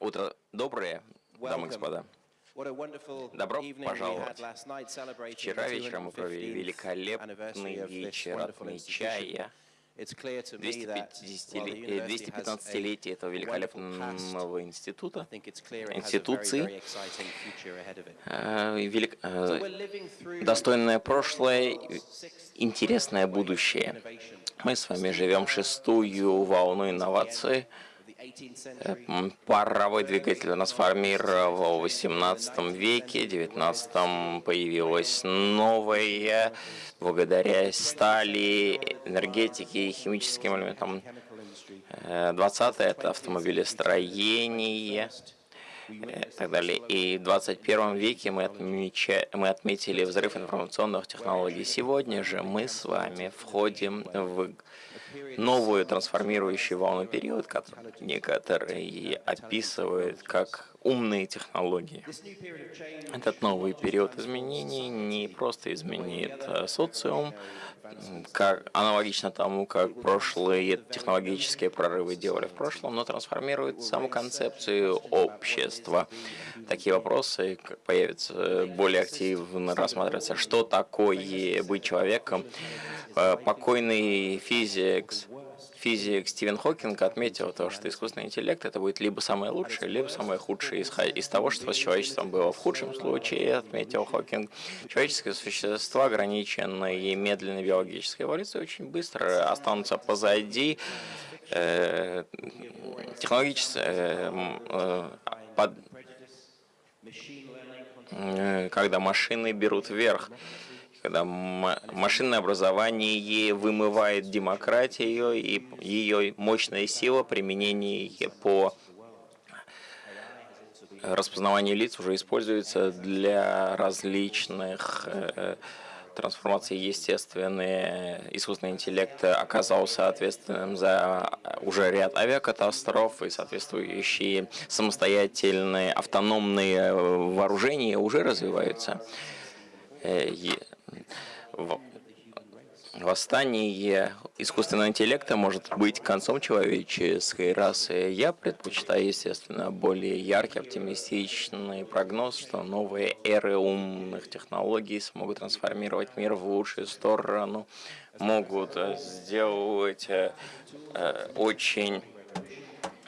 Утро доброе, дамы и господа. Добро пожаловать. Вчера вечером мы провели великолепный вечер, отмечая 215-летие этого великолепного института, институции, велик... достойное прошлое, интересное будущее. Мы с вами живем шестую волну инноваций, Паровой двигатель у нас формировал в 18 веке, в 19 появилась новая, благодаря стали, энергетике и химическим элементам. 20 это автомобилестроение и так далее. И в 21 веке мы, отмеча... мы отметили взрыв информационных технологий. Сегодня же мы с вами входим в новую трансформирующую волну период, который некоторые описывают как умные технологии. Этот новый период изменений не просто изменит э, социум, как, аналогично тому, как прошлые технологические прорывы делали в прошлом, но трансформирует саму концепцию общества. Такие вопросы появятся более активно рассматриваться. Что такое быть человеком? Э, покойный физик, физик Стивен Хокинг отметил то, что искусственный интеллект это будет либо самое лучшее, либо самое худшее из, из того, что с человечеством было. В худшем случае, отметил Хокинг, человеческое существо, ограниченное медленной биологической эволюцией, очень быстро останутся позади э, технологически э, э, под, э, когда машины берут вверх когда машинное образование вымывает демократию и ее мощная сила применение по распознаванию лиц уже используется для различных э, трансформаций естественный искусственный интеллект оказался ответственным за уже ряд авиакатастроф и соответствующие самостоятельные автономные вооружения уже развиваются. Э, восстание искусственного интеллекта может быть концом человеческой расы. Я предпочитаю, естественно, более яркий, оптимистичный прогноз, что новые эры умных технологий смогут трансформировать мир в лучшую сторону, могут сделать э, э, очень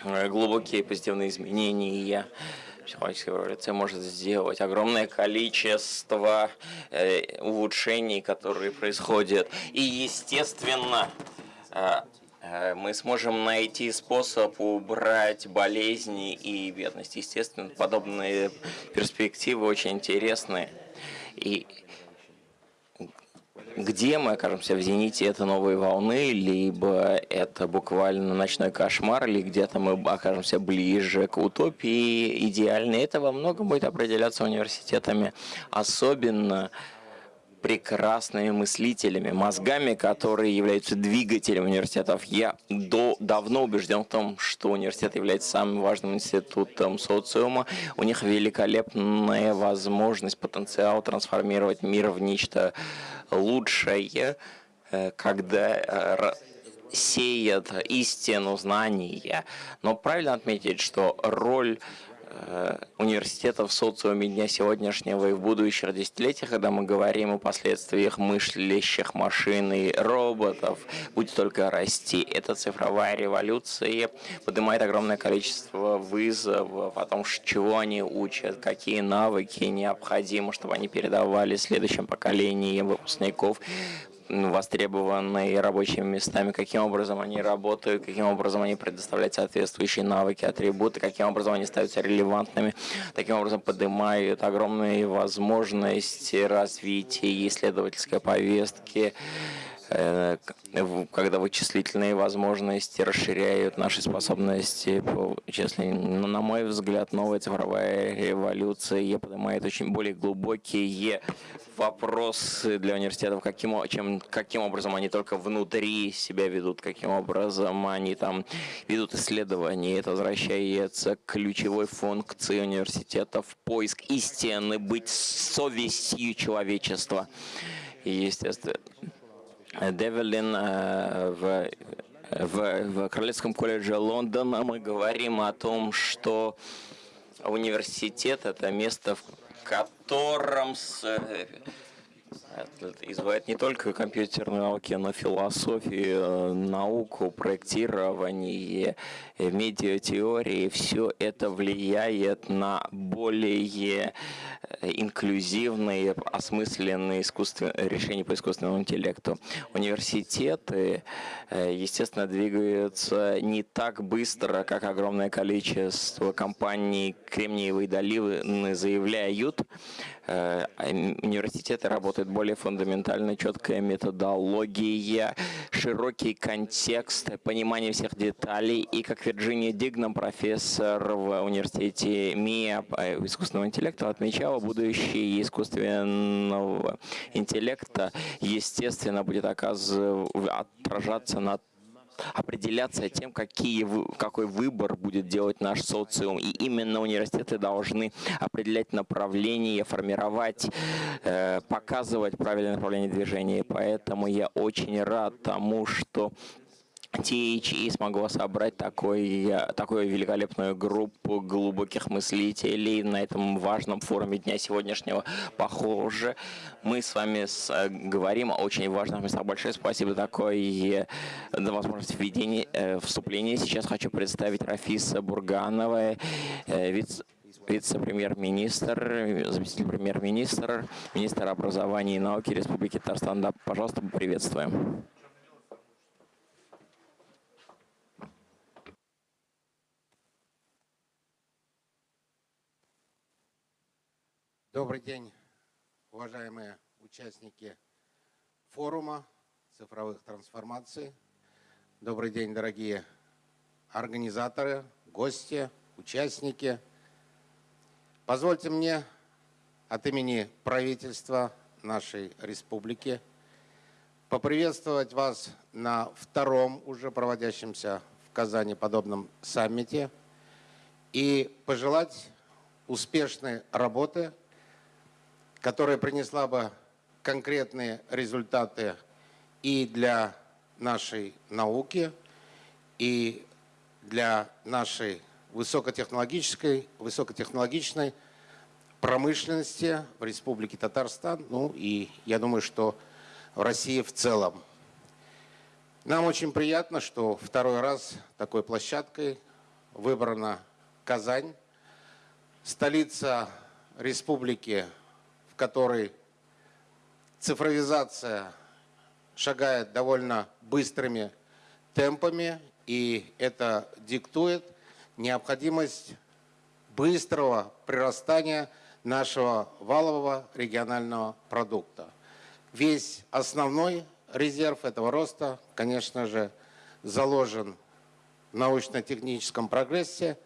глубокие позитивные изменения психологическая эволюция может сделать огромное количество э, улучшений, которые происходят. И, естественно, э, э, мы сможем найти способ убрать болезни и бедность. Естественно, подобные перспективы очень интересны. И где мы окажемся в зените этой новой волны, либо это буквально ночной кошмар, или где-то мы окажемся ближе к утопии идеальной. Это во многом будет определяться университетами, особенно прекрасными мыслителями, мозгами, которые являются двигателем университетов. Я до, давно убежден в том, что университет является самым важным институтом социума. У них великолепная возможность, потенциал трансформировать мир в нечто лучшее, э, когда э, сеет истину знания. Но правильно отметить, что роль Э, университетов в социуме дня сегодняшнего и в будущих десятилетиях, когда мы говорим о последствиях мыслящих машин и роботов, будет только расти. Эта цифровая революция поднимает огромное количество вызовов о том, чего они учат, какие навыки необходимы, чтобы они передавали следующим поколениям выпускников востребованные рабочими местами, каким образом они работают, каким образом они предоставляют соответствующие навыки, атрибуты, каким образом они становятся релевантными, таким образом поднимают огромные возможности развития исследовательской повестки, когда вычислительные возможности расширяют наши способности по вычислению. на мой взгляд, новая цифровая революция поднимает очень более глубокие вопросы для университетов, каким, чем, каким образом они только внутри себя ведут, каким образом они там ведут исследования. Это возвращается к ключевой функции университетов поиск истины, быть совестью человечества. Естественно, Девелин э, в В, в Королевском колледже Лондона. Мы говорим о том, что университет – это место, в котором изучает не только компьютерные науки, но философию, науку, проектирование, медиатеории. Все это влияет на более инклюзивные, осмысленные решения по искусственному интеллекту. Университеты, естественно, двигаются не так быстро, как огромное количество компаний Кремниевой долины заявляют. Университеты работают более фундаментально, четкая методология, широкий контекст, понимание всех деталей. И как Вирджиния Дигнам, профессор в университете МИА искусственного интеллекта, отмечала, будущее искусственного интеллекта, естественно, будет отражаться на определяться тем, какие, какой выбор будет делать наш социум. И именно университеты должны определять направление, формировать, э, показывать правильное направление движения. Поэтому я очень рад тому, что THE смогла собрать такой, такую великолепную группу глубоких мыслителей на этом важном форуме дня сегодняшнего. Похоже, мы с вами с, э, говорим о очень важных местах. Большое спасибо такой за возможность введения, э, вступления. Сейчас хочу представить Рафиса Бурганова, э, вице вице-премьер-министр, заместитель премьер-министра, министр образования и науки Республики Татарстан. Да, пожалуйста, приветствуем. Добрый день, уважаемые участники форума цифровых трансформаций. Добрый день, дорогие организаторы, гости, участники. Позвольте мне от имени правительства нашей республики поприветствовать вас на втором уже проводящемся в Казани подобном саммите и пожелать успешной работы – которая принесла бы конкретные результаты и для нашей науки, и для нашей высокотехнологической, высокотехнологичной промышленности в Республике Татарстан, ну и я думаю, что в России в целом. Нам очень приятно, что второй раз такой площадкой выбрана Казань, столица Республики в которой цифровизация шагает довольно быстрыми темпами, и это диктует необходимость быстрого прирастания нашего валового регионального продукта. Весь основной резерв этого роста, конечно же, заложен в научно-техническом прогрессе,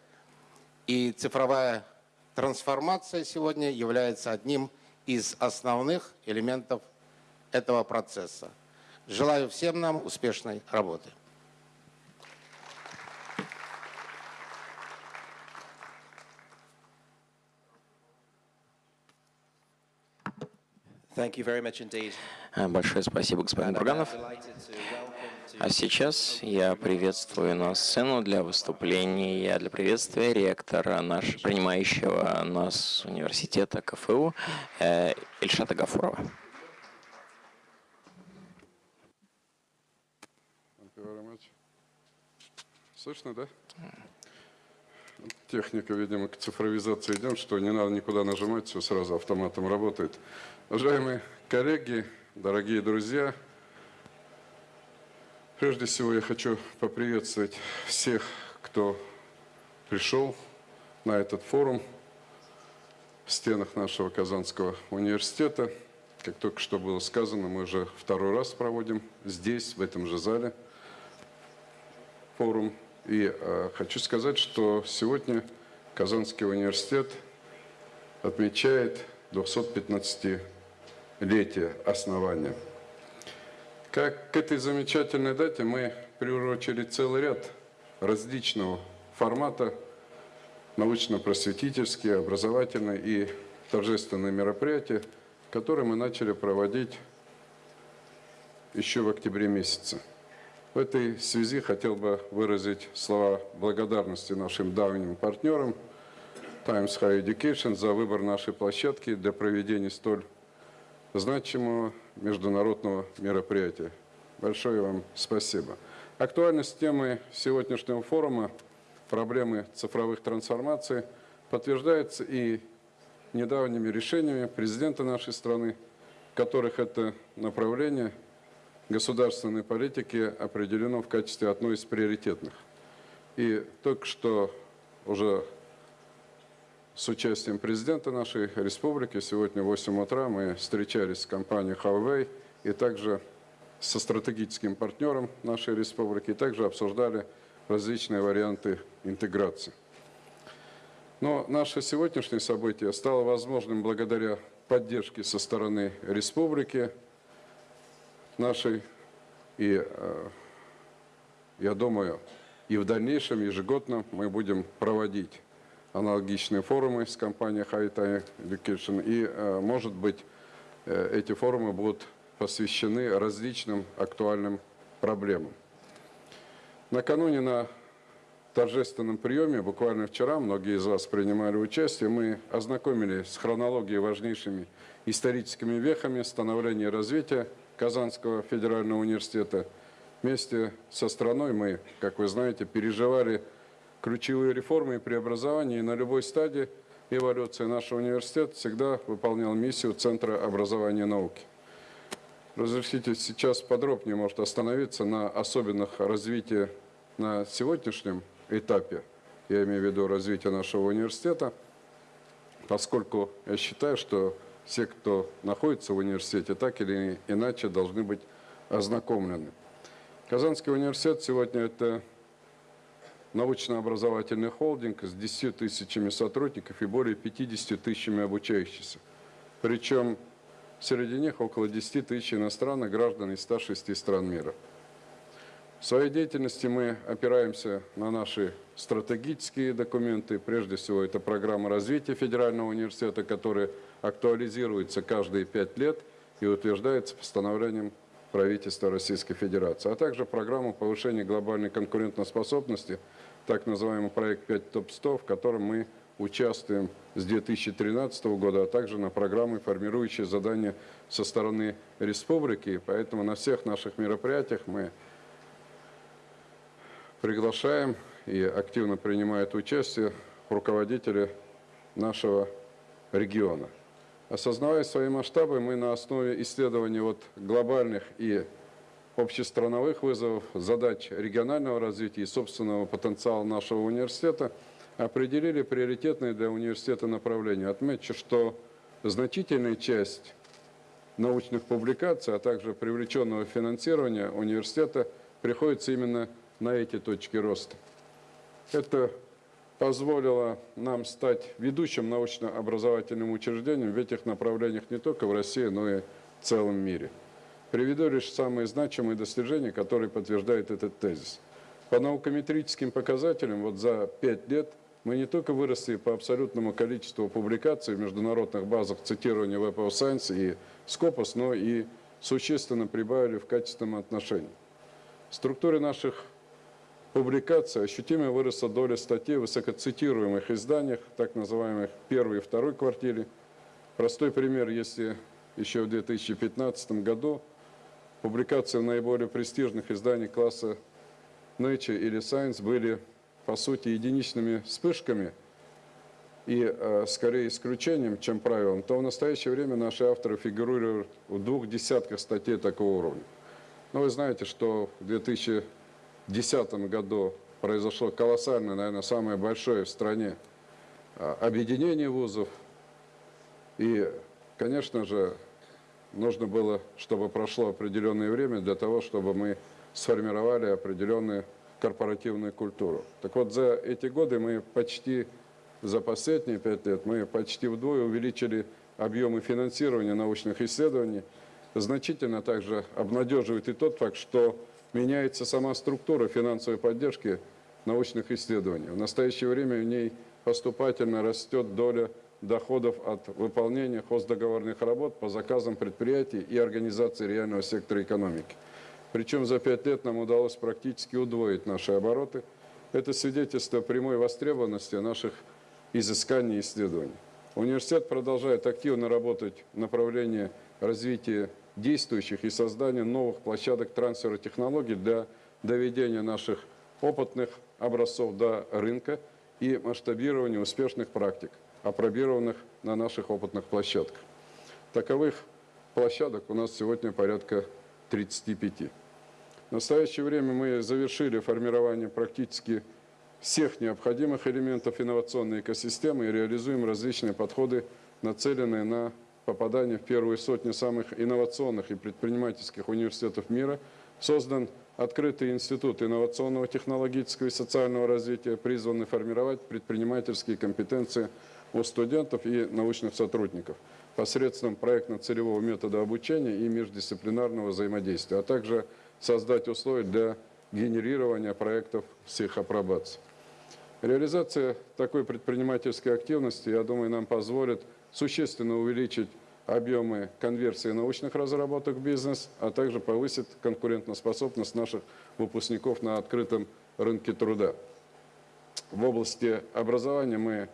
и цифровая трансформация сегодня является одним из основных элементов этого процесса. Желаю всем нам успешной работы. Большое спасибо, господин Бурганов. А сейчас я приветствую на сцену для выступления, для приветствия ректора нашего принимающего нас университета КФУ э, Ильшата Гафурова. Слышно, да? Техника, видимо, к цифровизации идем, что не надо никуда нажимать, все сразу автоматом работает. Уважаемые коллеги, дорогие друзья, Прежде всего я хочу поприветствовать всех, кто пришел на этот форум в стенах нашего Казанского университета. Как только что было сказано, мы уже второй раз проводим здесь, в этом же зале, форум. И э, хочу сказать, что сегодня Казанский университет отмечает 215-летие основания. Как к этой замечательной дате мы приурочили целый ряд различного формата научно-просветительские, образовательные и торжественные мероприятия, которые мы начали проводить еще в октябре месяце. В этой связи хотел бы выразить слова благодарности нашим давним партнерам Times Higher Education за выбор нашей площадки для проведения столь значимого международного мероприятия. Большое вам спасибо. Актуальность темы сегодняшнего форума проблемы цифровых трансформаций подтверждается и недавними решениями президента нашей страны, которых это направление государственной политики определено в качестве одной из приоритетных. И только что уже с участием президента нашей республики сегодня в 8 утра мы встречались с компанией Huawei и также со стратегическим партнером нашей республики, и также обсуждали различные варианты интеграции. Но наше сегодняшнее событие стало возможным благодаря поддержке со стороны республики нашей. И э, я думаю, и в дальнейшем ежегодно мы будем проводить аналогичные форумы с компанией High Education. И, э, может быть, э, эти форумы будут посвящены различным актуальным проблемам. Накануне на торжественном приеме, буквально вчера, многие из вас принимали участие, мы ознакомились с хронологией важнейшими историческими вехами становления и развития Казанского федерального университета. Вместе со страной мы, как вы знаете, переживали ключевые реформы и преобразования, и на любой стадии эволюции нашего университета всегда выполнял миссию Центра образования и науки. Разрешите сейчас подробнее, может, остановиться на особенных развитии на сегодняшнем этапе, я имею в виду развитие нашего университета, поскольку я считаю, что все, кто находится в университете, так или иначе должны быть ознакомлены. Казанский университет сегодня это научно-образовательный холдинг с 10 тысячами сотрудников и более 50 тысячами обучающихся. Причем среди них около 10 тысяч иностранных граждан из 106 стран мира. В своей деятельности мы опираемся на наши стратегические документы. Прежде всего, это программа развития Федерального университета, которая актуализируется каждые пять лет и утверждается постановлением правительства Российской Федерации, а также программу повышения глобальной конкурентоспособности, так называемый проект 5 ТОП-100, в котором мы участвуем с 2013 года, а также на программы, формирующие задания со стороны республики. Поэтому на всех наших мероприятиях мы приглашаем и активно принимают участие руководители нашего региона. Осознавая свои масштабы, мы на основе исследований вот глобальных и общестрановых вызовов, задач регионального развития и собственного потенциала нашего университета определили приоритетные для университета направления. Отмечу, что значительная часть научных публикаций, а также привлеченного финансирования университета приходится именно на эти точки роста. Это позволило нам стать ведущим научно-образовательным учреждением в этих направлениях не только в России, но и в целом мире. Приведу лишь самые значимые достижения, которые подтверждают этот тезис. По наукометрическим показателям вот за пять лет мы не только выросли по абсолютному количеству публикаций в международных базах цитирования Web of Science и Scopus, но и существенно прибавили в качественном отношении. В структуре наших публикаций ощутимо выросла доля статей в высокоцитируемых изданиях, так называемых первой и второй квартире. Простой пример, если еще в 2015 году публикации в наиболее престижных изданиях класса Nature или Science были, по сути, единичными вспышками и э, скорее исключением, чем правилом, то в настоящее время наши авторы фигурируют в двух десятках статей такого уровня. Но вы знаете, что в 2000 2010 году произошло колоссальное, наверное, самое большое в стране а, объединение вузов. И, конечно же, нужно было, чтобы прошло определенное время для того, чтобы мы сформировали определенную корпоративную культуру. Так вот, за эти годы мы почти, за последние пять лет, мы почти вдвое увеличили объемы финансирования научных исследований. Значительно также обнадеживает и тот факт, что меняется сама структура финансовой поддержки научных исследований. В настоящее время в ней поступательно растет доля доходов от выполнения хоздоговорных работ по заказам предприятий и организации реального сектора экономики. Причем за пять лет нам удалось практически удвоить наши обороты. Это свидетельство прямой востребованности наших изысканий и исследований. Университет продолжает активно работать в направлении развития действующих и создания новых площадок трансфера технологий для доведения наших опытных образцов до рынка и масштабирования успешных практик, опробированных на наших опытных площадках. Таковых площадок у нас сегодня порядка 35. В настоящее время мы завершили формирование практически всех необходимых элементов инновационной экосистемы и реализуем различные подходы, нацеленные на попадание в первую сотню самых инновационных и предпринимательских университетов мира. Создан открытый институт инновационного технологического и социального развития, призванный формировать предпринимательские компетенции у студентов и научных сотрудников посредством проектно-целевого метода обучения и междисциплинарного взаимодействия, а также создать условия для генерирования проектов с их апробацией. Реализация такой предпринимательской активности, я думаю, нам позволит существенно увеличить объемы конверсии научных разработок в бизнес, а также повысит конкурентоспособность наших выпускников на открытом рынке труда. В области образования мы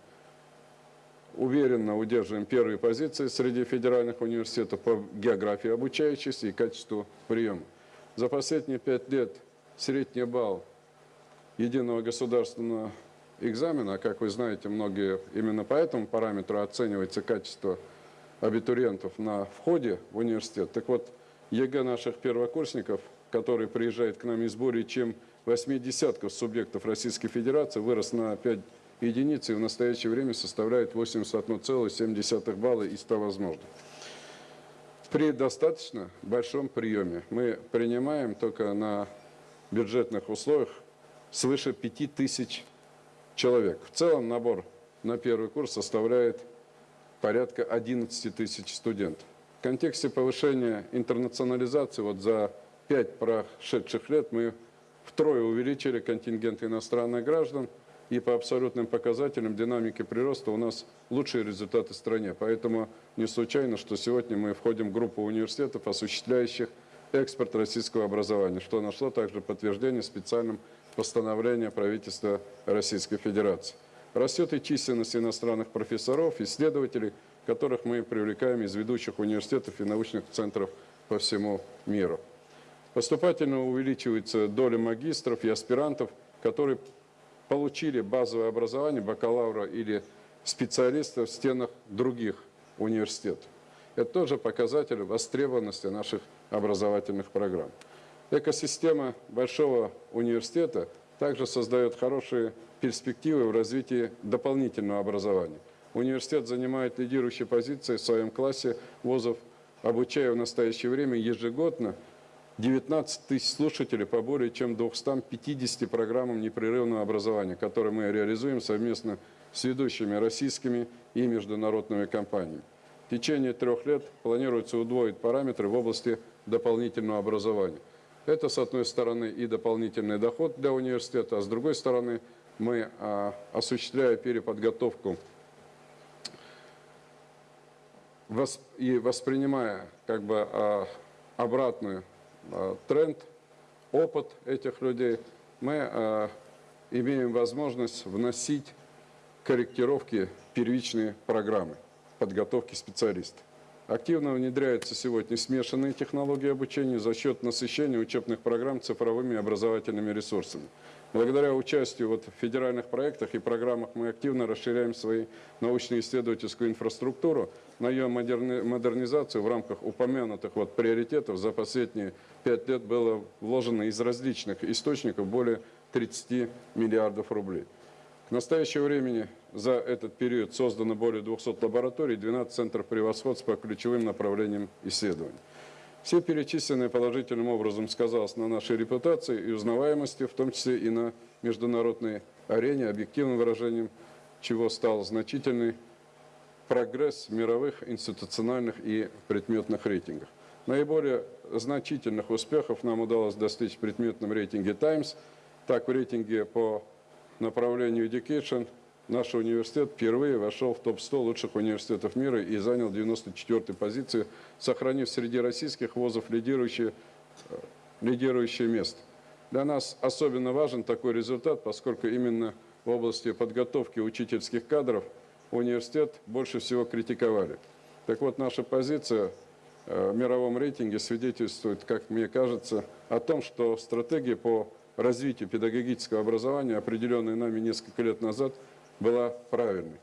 уверенно удерживаем первые позиции среди федеральных университетов по географии обучающихся и качеству приема. За последние пять лет средний балл единого государственного экзамена, как вы знаете, многие именно по этому параметру оценивается качество абитуриентов на входе в университет. Так вот, ЕГЭ наших первокурсников, которые приезжают к нам из более чем 8 десятков субъектов Российской Федерации, вырос на 5 единиц и в настоящее время составляет 81,7 балла из 100 возможных. При достаточно большом приеме мы принимаем только на бюджетных условиях свыше 5000 человек. В целом набор на первый курс составляет порядка 11 тысяч студентов. В контексте повышения интернационализации вот за пять прошедших лет мы втрое увеличили контингент иностранных граждан, и по абсолютным показателям динамики прироста у нас лучшие результаты в стране. Поэтому не случайно, что сегодня мы входим в группу университетов, осуществляющих экспорт российского образования, что нашло также подтверждение специальным постановлением правительства Российской Федерации. Растет и численность иностранных профессоров, исследователей, которых мы привлекаем из ведущих университетов и научных центров по всему миру. Поступательно увеличивается доля магистров и аспирантов, которые получили базовое образование бакалавра или специалиста в стенах других университетов. Это тоже показатель востребованности наших образовательных программ. Экосистема большого университета также создает хорошие перспективы в развитии дополнительного образования. Университет занимает лидирующие позиции в своем классе вузов, обучая в настоящее время ежегодно 19 тысяч слушателей по более чем 250 программам непрерывного образования, которые мы реализуем совместно с ведущими российскими и международными компаниями. В течение трех лет планируется удвоить параметры в области дополнительного образования. Это, с одной стороны, и дополнительный доход для университета, а с другой стороны, мы, а, осуществляя переподготовку и воспринимая как бы а, обратный а, тренд, опыт этих людей, мы имеем возможность вносить корректировки первичные программы подготовки специалистов. Активно внедряются сегодня смешанные технологии обучения за счет насыщения учебных программ цифровыми образовательными ресурсами. Благодаря участию вот в федеральных проектах и программах мы активно расширяем свою научно-исследовательскую инфраструктуру, на ее модернизацию в рамках упомянутых вот приоритетов за последние пять лет было вложено из различных источников более 30 миллиардов рублей. К настоящему времени за этот период создано более 200 лабораторий, 12 центров превосходства по ключевым направлениям исследований. Все перечисленное положительным образом сказалось на нашей репутации и узнаваемости, в том числе и на международной арене, объективным выражением чего стал значительный прогресс в мировых институциональных и предметных рейтингах. Наиболее значительных успехов нам удалось достичь в предметном рейтинге Times, так в рейтинге по направлению Education наш университет впервые вошел в топ-100 лучших университетов мира и занял 94-й позицию, сохранив среди российских вузов лидирующее э, лидирующее место. Для нас особенно важен такой результат, поскольку именно в области подготовки учительских кадров университет больше всего критиковали. Так вот, наша позиция э, в мировом рейтинге свидетельствует, как мне кажется, о том, что стратегия по развитию педагогического образования, определенная нами несколько лет назад, была правильной.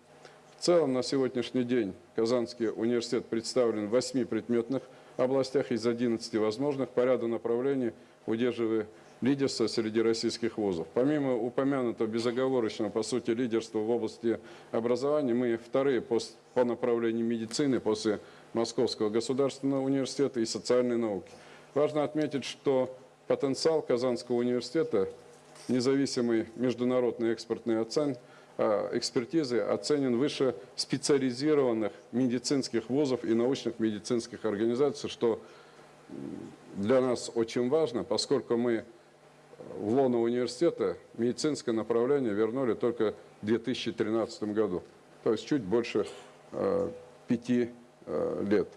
В целом, на сегодняшний день Казанский университет представлен в 8 предметных областях из 11 возможных по ряду направлений, удерживая лидерство среди российских вузов. Помимо упомянутого безоговорочного, по сути, лидерства в области образования, мы вторые по, по направлению медицины после Московского государственного университета и социальной науки. Важно отметить, что потенциал Казанского университета, независимый международный экспортный оцен, а, экспертизы оценен выше специализированных медицинских вузов и научных медицинских организаций, что для нас очень важно, поскольку мы в лоно университета медицинское направление вернули только в 2013 году, то есть чуть больше э, пяти э, лет.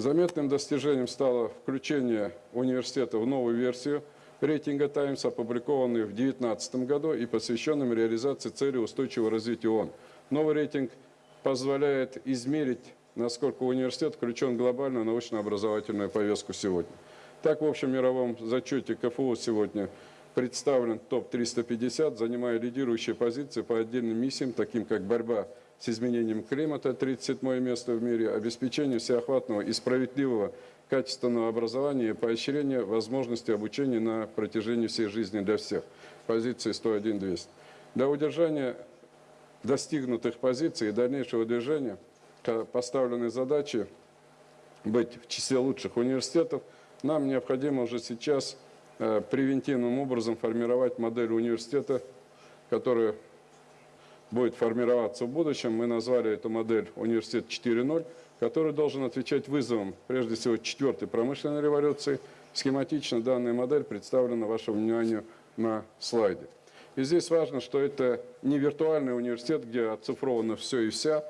Заметным достижением стало включение университета в новую версию рейтинга «Таймс», опубликованный в 2019 году и посвященным реализации цели устойчивого развития ООН. Новый рейтинг позволяет измерить, насколько университет включен в глобальную научно-образовательную повестку сегодня. Так, в общем мировом зачете КФУ сегодня представлен топ-350, занимая лидирующие позиции по отдельным миссиям, таким как борьба с изменением климата, 37 место в мире, обеспечение всеохватного и справедливого качественного образования и поощрение возможности обучения на протяжении всей жизни для всех. Позиции 101-200. Для удержания достигнутых позиций и дальнейшего движения поставлены задачи быть в числе лучших университетов – нам необходимо уже сейчас э, превентивным образом формировать модель университета, которая будет формироваться в будущем. Мы назвали эту модель «Университет 4.0», который должен отвечать вызовам, прежде всего, четвертой промышленной революции. Схематично данная модель представлена вашему вниманию на слайде. И здесь важно, что это не виртуальный университет, где оцифровано все и вся.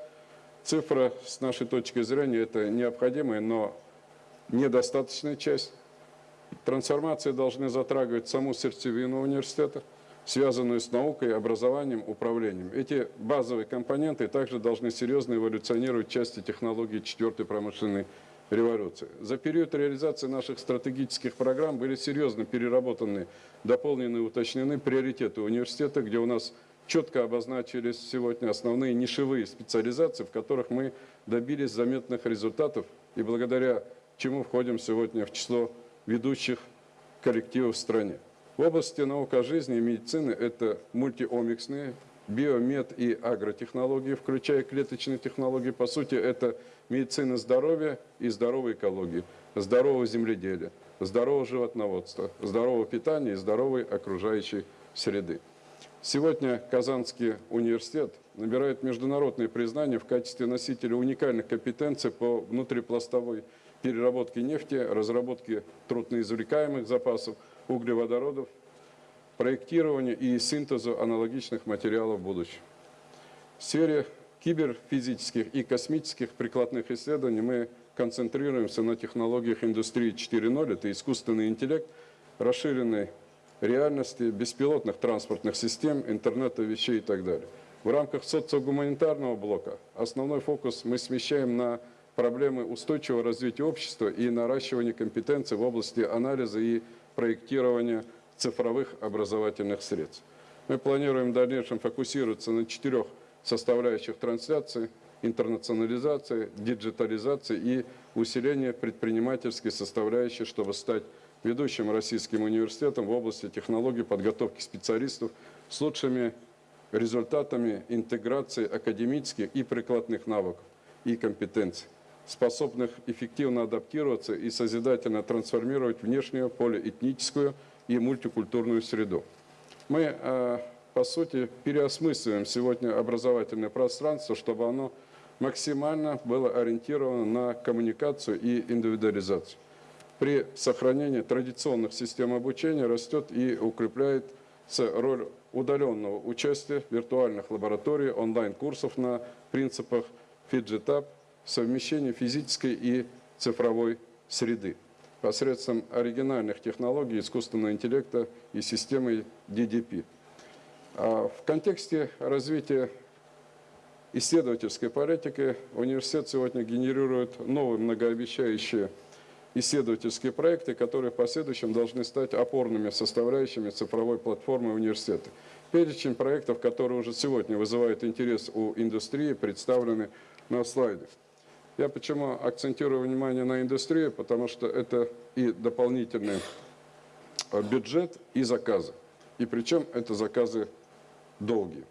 Цифра, с нашей точки зрения, это необходимая, но недостаточная часть. Трансформации должны затрагивать саму сердцевину университета, связанную с наукой, образованием, управлением. Эти базовые компоненты также должны серьезно эволюционировать в части технологий четвертой промышленной революции. За период реализации наших стратегических программ были серьезно переработаны, дополнены и уточнены приоритеты университета, где у нас четко обозначились сегодня основные нишевые специализации, в которых мы добились заметных результатов и благодаря чему входим сегодня в число ведущих коллективов в стране. В области наука жизни и медицины это мультиомиксные, биомед и агротехнологии, включая клеточные технологии. По сути, это медицина здоровья и здоровой экологии, здорового земледелия, здорового животноводства, здорового питания и здоровой окружающей среды. Сегодня Казанский университет набирает международное признание в качестве носителя уникальных компетенций по внутрипластовой переработки нефти, разработки трудноизвлекаемых запасов углеводородов, проектирования и синтезу аналогичных материалов в будущем. В сфере киберфизических и космических прикладных исследований мы концентрируемся на технологиях индустрии 4.0, это искусственный интеллект, расширенной реальности, беспилотных транспортных систем, интернета вещей и так далее. В рамках социогуманитарного блока основной фокус мы смещаем на проблемы устойчивого развития общества и наращивания компетенций в области анализа и проектирования цифровых образовательных средств. Мы планируем в дальнейшем фокусироваться на четырех составляющих трансляции, интернационализации, диджитализации и усиления предпринимательской составляющей, чтобы стать ведущим российским университетом в области технологий подготовки специалистов с лучшими результатами интеграции академических и прикладных навыков и компетенций способных эффективно адаптироваться и созидательно трансформировать внешнюю полиэтническую и мультикультурную среду. Мы, э, по сути, переосмысливаем сегодня образовательное пространство, чтобы оно максимально было ориентировано на коммуникацию и индивидуализацию. При сохранении традиционных систем обучения растет и укрепляется роль удаленного участия виртуальных лабораторий, онлайн-курсов на принципах FidgetUp, совмещение физической и цифровой среды. посредством оригинальных технологий искусственного интеллекта и системы DDP. А В контексте развития исследовательской политики университет сегодня генерирует новые многообещающие исследовательские проекты, которые в последующем должны стать опорными составляющими цифровой платформы университета. Перечень проектов, которые уже сегодня вызывают интерес у индустрии, представлены на слайде. Я почему акцентирую внимание на индустрию, потому что это и дополнительный э, бюджет, и заказы. И причем это заказы долгие.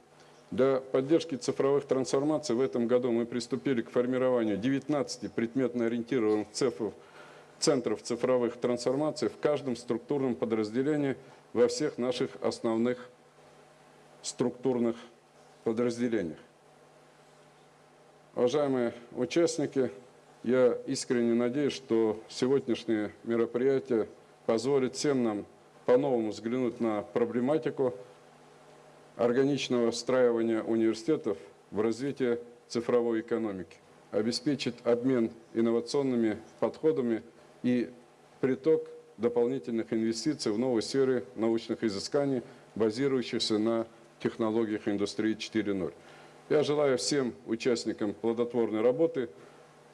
Для поддержки цифровых трансформаций в этом году мы приступили к формированию 19 предметно ориентированных цифров, центров цифровых трансформаций в каждом структурном подразделении во всех наших основных структурных подразделениях. Уважаемые участники, я искренне надеюсь, что сегодняшнее мероприятие позволит всем нам по-новому взглянуть на проблематику органичного встраивания университетов в развитие цифровой экономики, обеспечит обмен инновационными подходами и приток дополнительных инвестиций в новые сферы научных изысканий, базирующихся на технологиях индустрии 4.0. Я желаю всем участникам плодотворной работы,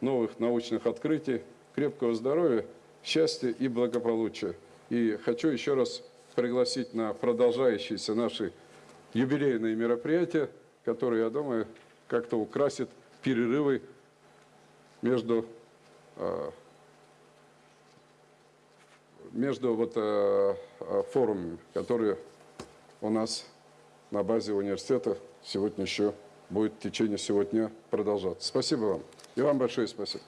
новых научных открытий, крепкого здоровья, счастья и благополучия. И хочу еще раз пригласить на продолжающиеся наши юбилейные мероприятия, которые, я думаю, как-то украсят перерывы между, э, между вот, э, э, форумами, которые у нас на базе университета сегодня еще будет в течение сегодня продолжаться. Спасибо вам. И вам большое спасибо.